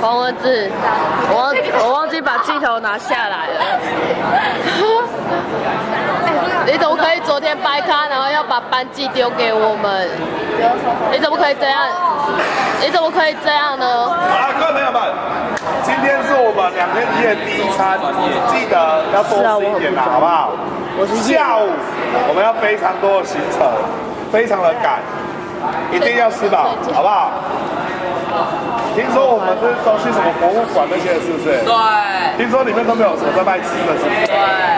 黄文志，我忘我忘记把镜头拿下来了。你怎么可以昨天掰咖，然后要把班级丢给我们？你怎么可以这样？你怎么可以这样呢？啊，各位朋友们，今天是我们两天一夜第一餐，记得要多吃一点啦，好不好？我是下午我们要非常多的行程，非常的赶，一定要吃饱，好不好？听说我们这都去什么博物馆那些，是不是？对听说里面都没有什么在卖吃的，是不是？对。